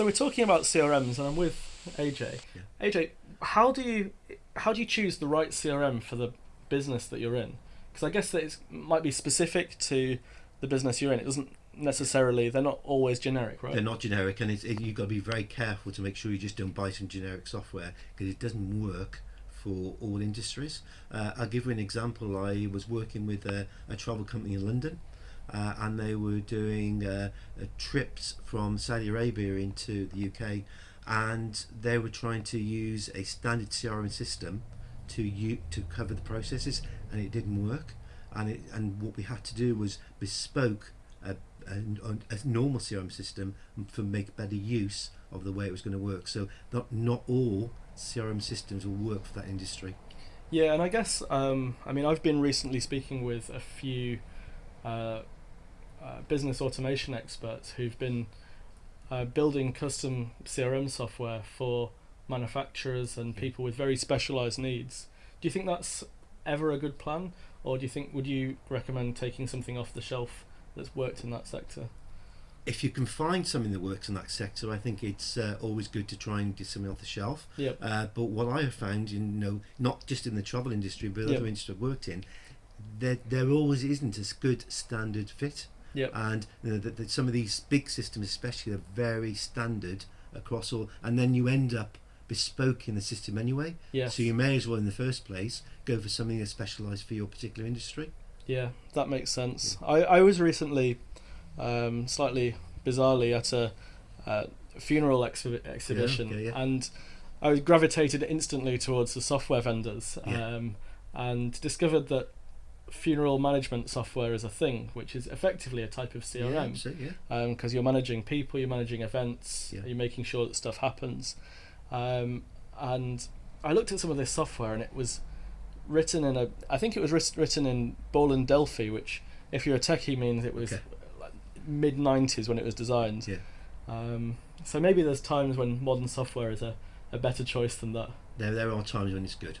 So we're talking about CRMs, and I'm with AJ. Yeah. AJ, how do you how do you choose the right CRM for the business that you're in? Because I guess that it might be specific to the business you're in. It doesn't necessarily. They're not always generic, right? They're not generic, and it's, it, you've got to be very careful to make sure you just don't buy some generic software because it doesn't work for all industries. Uh, I'll give you an example. I was working with a, a travel company in London, uh, and they were doing uh, uh, trips from Saudi Arabia into the UK, and they were trying to use a standard CRM system to u- to cover the processes, and it didn't work. And it, and what we had to do was bespoke a, a, a normal CRM system for make better use of the way it was going to work. So not not all CRM systems will work for that industry. Yeah, and I guess um, I mean I've been recently speaking with a few uh, uh, business automation experts who've been uh, building custom CRM software for manufacturers and people with very specialized needs. Do you think that's ever a good plan, or do you think would you recommend taking something off the shelf that's worked in that sector? If you can find something that works in that sector, I think it's uh, always good to try and get something off the shelf. Yep. Uh, but what I have found, you know, not just in the travel industry, but Yep. other industries I've worked in, there there always isn't a good standard fit. Yep. And you know, that that some of these big systems, especially, are very standard across all, and then you end up bespoke in the system anyway. Yes. So you may as well, in the first place, go for something that's specialised for your particular industry. Yeah, that makes sense. I, I was recently, um, slightly bizarrely, at a uh, funeral exhi- exhibition, okay, yeah. and I gravitated instantly towards the software vendors, Yeah. um, and discovered that funeral management software is a thing, which is effectively a type of CRM so, yeah. because you're managing people, you're managing events, Yeah. you're making sure that stuff happens. Um, and I looked at some of this software, and it was written in a. I think it was writ- written in Borland Delphi, which, if you're a techie, means it was Okay. like mid '90s when it was designed. Yeah. Um, so maybe there's times when modern software is a, a better choice than that. There, there are times when it's good.